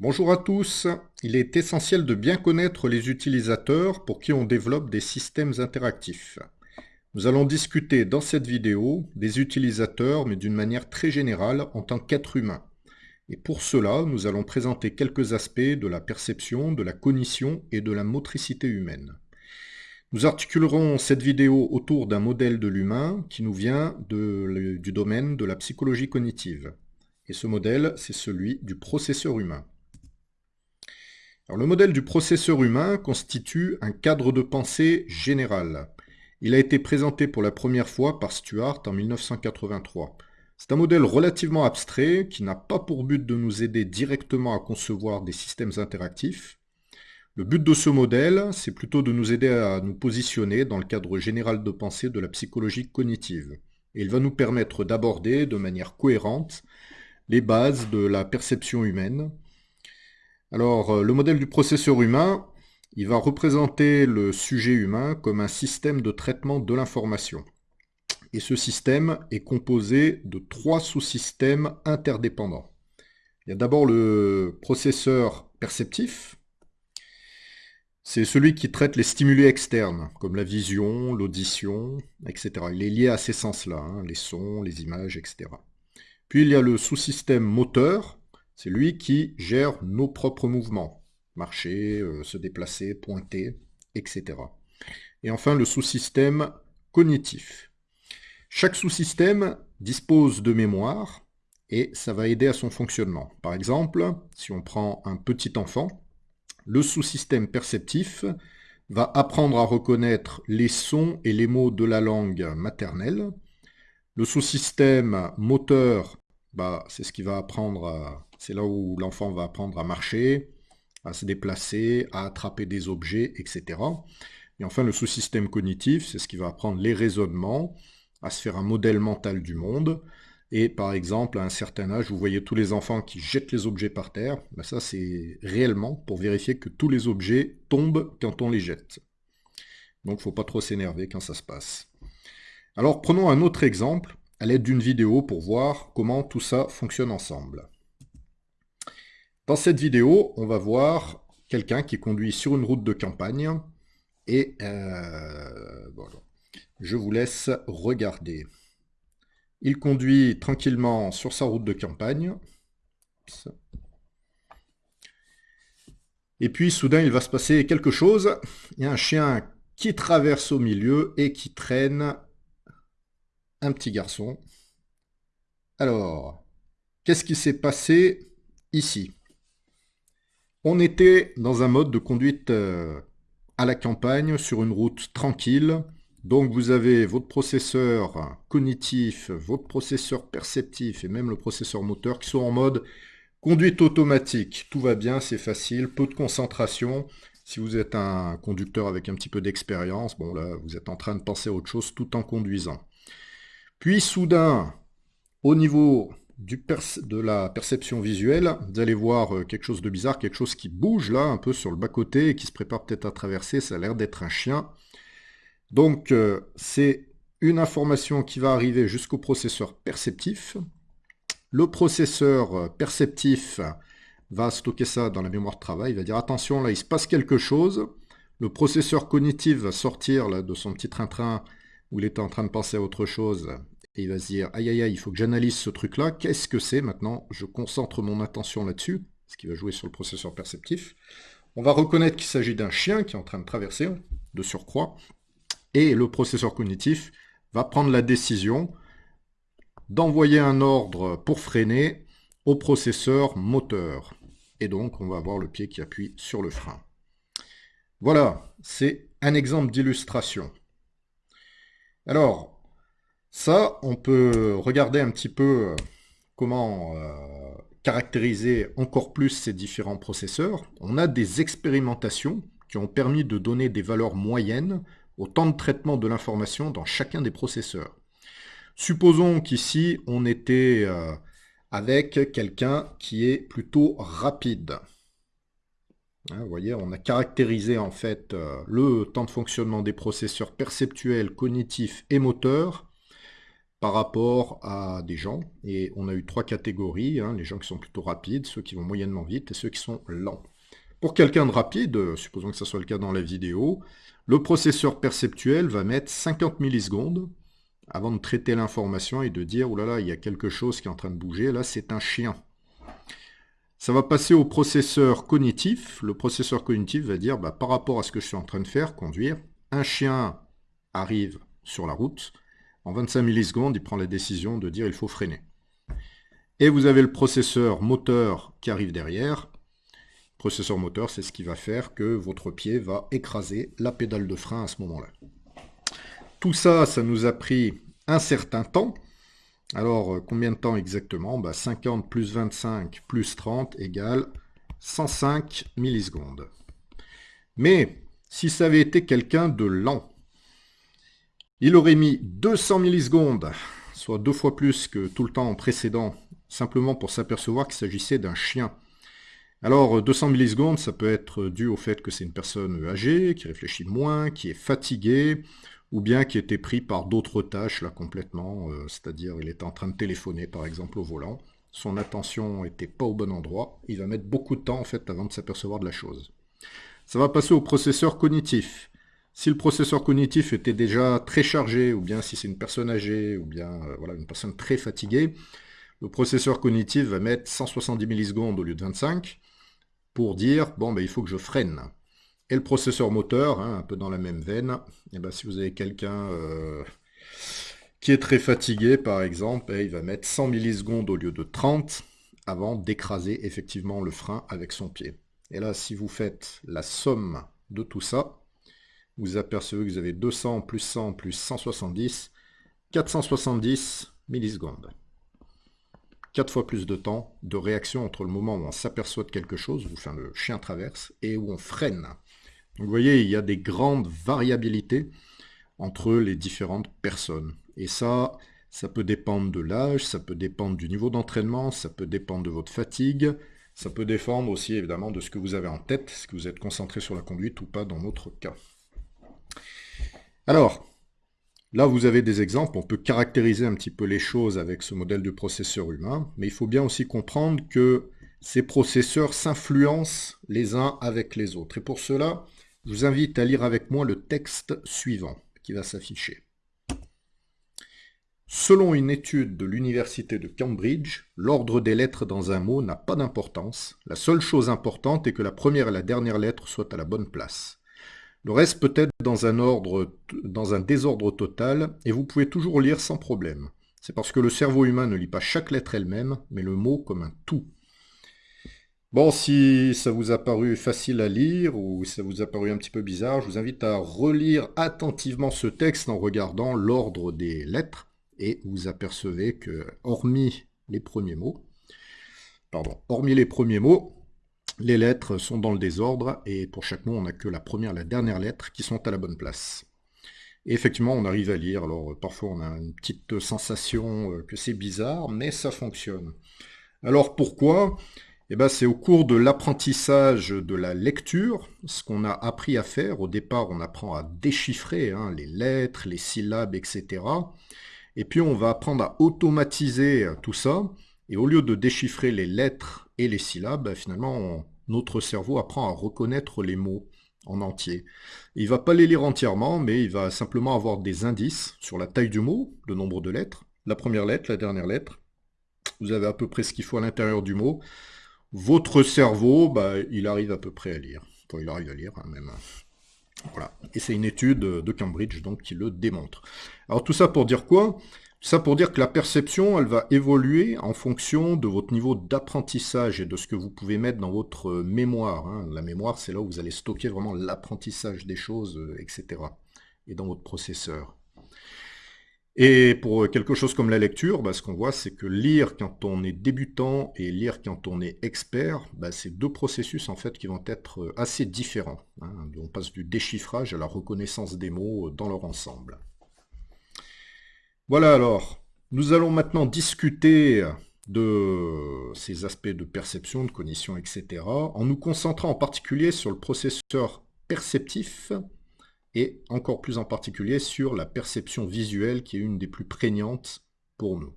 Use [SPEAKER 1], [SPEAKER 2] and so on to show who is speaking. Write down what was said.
[SPEAKER 1] Bonjour à tous. Il est essentiel de bien connaître les utilisateurs pour qui on développe des systèmes interactifs. Nous allons discuter dans cette vidéo des utilisateurs, mais d'une manière très générale en tant qu'être humain. Et pour cela, nous allons présenter quelques aspects de la perception, de la cognition et de la motricité humaine. Nous articulerons cette vidéo autour d'un modèle de l'humain qui nous vient du domaine de la psychologie cognitive. Et ce modèle, c'est celui du processeur humain le modèle du processeur humain constitue un cadre de pensée général. Il a été présenté pour la première fois par Stuart en 1983. C'est un modèle relativement abstrait qui n'a pas pour but de nous aider directement à concevoir des systèmes interactifs. Le but de ce modèle, c'est plutôt de nous aider à nous positionner dans le cadre général de pensée de la psychologie cognitive. Et il va nous permettre d'aborder de manière cohérente les bases de la perception humaine, alors, euh, le modèle du processeur humain, il va représenter le sujet humain comme un système de traitement de l'information. Et ce système est composé de trois sous-systèmes interdépendants. Il y a d'abord le processeur perceptif. C'est celui qui traite les stimuli externes, comme la vision, l'audition, etc. Il est lié à ces sens-là, hein, les sons, les images, etc. Puis il y a le sous-système moteur, c'est lui qui gère nos propres mouvements. Marcher, euh, se déplacer, pointer, etc. Et enfin, le sous-système cognitif. Chaque sous-système dispose de mémoire et ça va aider à son fonctionnement. Par exemple, si on prend un petit enfant, le sous-système perceptif va apprendre à reconnaître les sons et les mots de la langue maternelle. Le sous-système moteur, bah, c'est ce qui va apprendre à c'est là où l'enfant va apprendre à marcher, à se déplacer, à attraper des objets, etc. Et enfin, le sous-système cognitif, c'est ce qui va apprendre les raisonnements, à se faire un modèle mental du monde. Et par exemple, à un certain âge, vous voyez tous les enfants qui jettent les objets par terre. Ben ça, c'est réellement pour vérifier que tous les objets tombent quand on les jette. Donc, il ne faut pas trop s'énerver quand ça se passe. Alors, prenons un autre exemple à l'aide d'une vidéo pour voir comment tout ça fonctionne ensemble. Dans cette vidéo, on va voir quelqu'un qui conduit sur une route de campagne et euh, je vous laisse regarder. Il conduit tranquillement sur sa route de campagne. Et puis soudain, il va se passer quelque chose. Il y a un chien qui traverse au milieu et qui traîne un petit garçon. Alors, qu'est-ce qui s'est passé ici? On était dans un mode de conduite euh, à la campagne, sur une route tranquille. Donc vous avez votre processeur cognitif, votre processeur perceptif et même le processeur moteur qui sont en mode conduite automatique. Tout va bien, c'est facile, peu de concentration. Si vous êtes un conducteur avec un petit peu d'expérience, bon là, vous êtes en train de penser à autre chose tout en conduisant. Puis soudain, au niveau de la perception visuelle, vous allez voir euh, quelque chose de bizarre, quelque chose qui bouge là, un peu sur le bas-côté, et qui se prépare peut-être à traverser, ça a l'air d'être un chien. Donc euh, c'est une information qui va arriver jusqu'au processeur perceptif. Le processeur euh, perceptif va stocker ça dans la mémoire de travail, il va dire attention là il se passe quelque chose. Le processeur cognitif va sortir de son petit train-train où il était en train de penser à autre chose et il va se dire, aïe aïe aïe, il faut que j'analyse ce truc-là, qu'est-ce que c'est maintenant? Je concentre mon attention là-dessus, ce qui va jouer sur le processeur perceptif. On va reconnaître qu'il s'agit d'un chien qui est en train de traverser, de surcroît, et le processeur cognitif va prendre la décision d'envoyer un ordre pour freiner au processeur moteur. Et donc, on va avoir le pied qui appuie sur le frein. Voilà, c'est un exemple d'illustration. Alors, ça, on peut regarder un petit peu euh, comment euh, caractériser encore plus ces différents processeurs. On a des expérimentations qui ont permis de donner des valeurs moyennes au temps de traitement de l'information dans chacun des processeurs. Supposons qu'ici, on était euh, avec quelqu'un qui est plutôt rapide. Hein, vous voyez, on a caractérisé en fait le temps de fonctionnement des processeurs perceptuels, cognitifs et moteurs par rapport à des gens. Et on a eu trois catégories, hein, les gens qui sont plutôt rapides, ceux qui vont moyennement vite et ceux qui sont lents. Pour quelqu'un de rapide, supposons que ce soit le cas dans la vidéo, le processeur perceptuel va mettre 50 millisecondes avant de traiter l'information et de dire « Oh là là, il y a quelque chose qui est en train de bouger, là c'est un chien ». Ça va passer au processeur cognitif. Le processeur cognitif va dire bah, par rapport à ce que je suis en train de faire, conduire, un chien arrive sur la route, en 25 millisecondes, il prend la décision de dire il faut freiner. Et vous avez le processeur moteur qui arrive derrière. Le processeur moteur, c'est ce qui va faire que votre pied va écraser la pédale de frein à ce moment-là. Tout ça, ça nous a pris un certain temps. Alors, euh, combien de temps exactement? 50 bah, plus 25 plus 30 égale 105 millisecondes. Mais, si ça avait été quelqu'un de lent, il aurait mis 200 millisecondes, soit deux fois plus que tout le temps précédent, simplement pour s'apercevoir qu'il s'agissait d'un chien. Alors 200 millisecondes, ça peut être dû au fait que c'est une personne âgée, qui réfléchit moins, qui est fatiguée, ou bien qui était pris par d'autres tâches là complètement, euh, c'est-à-dire il était en train de téléphoner par exemple au volant, son attention n'était pas au bon endroit, il va mettre beaucoup de temps en fait avant de s'apercevoir de la chose. Ça va passer au processeur cognitif. Si le processeur cognitif était déjà très chargé, ou bien si c'est une personne âgée, ou bien euh, voilà, une personne très fatiguée, le processeur cognitif va mettre 170 millisecondes au lieu de 25 pour dire, bon, ben, il faut que je freine. Et le processeur moteur, hein, un peu dans la même veine, et eh ben, si vous avez quelqu'un euh, qui est très fatigué, par exemple, eh, il va mettre 100 millisecondes au lieu de 30 avant d'écraser effectivement le frein avec son pied. Et là, si vous faites la somme de tout ça, vous apercevez que vous avez 200 plus 100 plus 170, 470 millisecondes. 4 fois plus de temps de réaction entre le moment où on s'aperçoit de quelque chose, où enfin, le chien traverse, et où on freine. Donc vous voyez, il y a des grandes variabilités entre les différentes personnes. Et ça, ça peut dépendre de l'âge, ça peut dépendre du niveau d'entraînement, ça peut dépendre de votre fatigue, ça peut dépendre aussi évidemment de ce que vous avez en tête, est-ce que vous êtes concentré sur la conduite ou pas dans notre cas. Alors, là vous avez des exemples, on peut caractériser un petit peu les choses avec ce modèle de processeur humain, mais il faut bien aussi comprendre que ces processeurs s'influencent les uns avec les autres. Et pour cela, je vous invite à lire avec moi le texte suivant qui va s'afficher. Selon une étude de l'université de Cambridge, l'ordre des lettres dans un mot n'a pas d'importance. La seule chose importante est que la première et la dernière lettre soient à la bonne place. Le reste peut être dans un, ordre, dans un désordre total, et vous pouvez toujours lire sans problème. C'est parce que le cerveau humain ne lit pas chaque lettre elle-même, mais le mot comme un tout. Bon, si ça vous a paru facile à lire, ou ça vous a paru un petit peu bizarre, je vous invite à relire attentivement ce texte en regardant l'ordre des lettres, et vous apercevez que, hormis les premiers mots, pardon, hormis les premiers mots, les lettres sont dans le désordre, et pour chaque mot, on n'a que la première et la dernière lettre qui sont à la bonne place. Et effectivement, on arrive à lire, alors parfois on a une petite sensation euh, que c'est bizarre, mais ça fonctionne. Alors pourquoi? Eh ben, C'est au cours de l'apprentissage de la lecture, ce qu'on a appris à faire. Au départ, on apprend à déchiffrer hein, les lettres, les syllabes, etc. Et puis on va apprendre à automatiser tout ça, et au lieu de déchiffrer les lettres et les syllabes, ben, finalement, notre cerveau apprend à reconnaître les mots en entier. Il ne va pas les lire entièrement, mais il va simplement avoir des indices sur la taille du mot, le nombre de lettres, la première lettre, la dernière lettre. Vous avez à peu près ce qu'il faut à l'intérieur du mot. Votre cerveau, bah, il arrive à peu près à lire. Enfin, il arrive à lire, hein, même. Voilà. Et c'est une étude de Cambridge donc qui le démontre. Alors tout ça pour dire quoi? Ça pour dire que la perception, elle va évoluer en fonction de votre niveau d'apprentissage et de ce que vous pouvez mettre dans votre mémoire. Hein. La mémoire, c'est là où vous allez stocker vraiment l'apprentissage des choses, euh, etc. Et dans votre processeur. Et pour quelque chose comme la lecture, bah, ce qu'on voit, c'est que lire quand on est débutant et lire quand on est expert, bah, c'est deux processus en fait qui vont être euh, assez différents. Hein. On passe du déchiffrage à la reconnaissance des mots euh, dans leur ensemble. Voilà alors, nous allons maintenant discuter de ces aspects de perception, de cognition, etc., en nous concentrant en particulier sur le processeur perceptif et encore plus en particulier sur la perception visuelle qui est une des plus prégnantes pour nous.